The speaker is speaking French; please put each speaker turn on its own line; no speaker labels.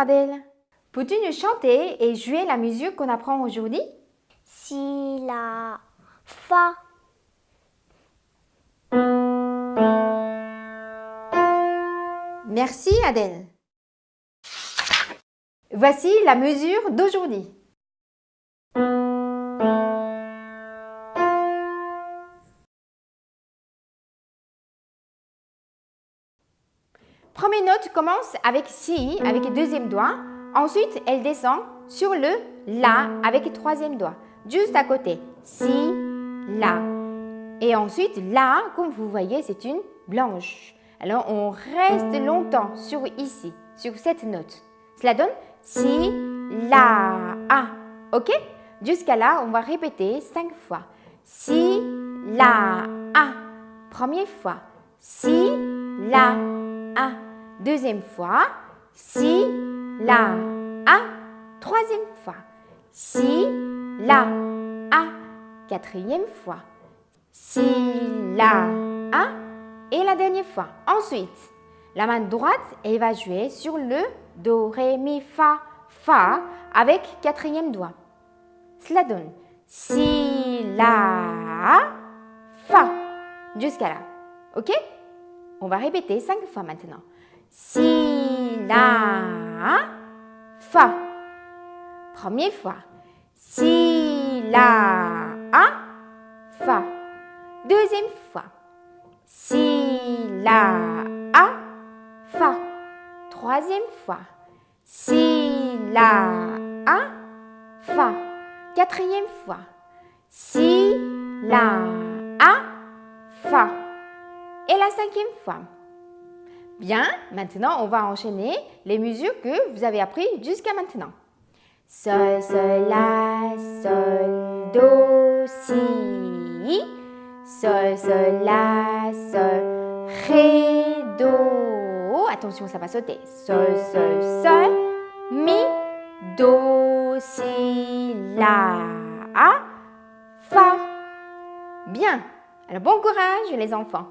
Adèle. Peux-tu nous chanter et jouer la musique qu'on apprend aujourd'hui?
Si, la, fa.
Merci Adèle. Voici la mesure d'aujourd'hui. Première note commence avec si avec le deuxième doigt. Ensuite, elle descend sur le la avec le troisième doigt. Juste à côté. Si, la. Et ensuite, la, comme vous voyez, c'est une blanche. Alors, on reste longtemps sur ici, sur cette note. Cela donne si, la, a. OK? Jusqu'à là, on va répéter cinq fois. Si, la, a. Première fois. Si, la, a. Deuxième fois. Si, la, a. Troisième fois. Si, la, a. Quatrième fois. Si, la, a. Et la dernière fois. Ensuite, la main droite, elle va jouer sur le Do, Ré, Mi, Fa, Fa avec quatrième doigt. Cela donne Si, La, Fa. Jusqu'à là. OK? On va répéter cinq fois maintenant. Si, La, Fa. Première fois. Si, La, Fa. Deuxième fois. Si, La, A, Fa. Troisième fois. Si, La, A, Fa. Quatrième fois. Si, La, A, cinquième fois. Bien, maintenant on va enchaîner les mesures que vous avez apprises jusqu'à maintenant. Sol, Sol, La, Sol, Do, Si. Sol, Sol, La, Sol, Ré, Do. Attention, ça va sauter. Sol, Sol, Sol, Mi, Do, Si, La, A, Fa. Bien. Alors bon courage les enfants.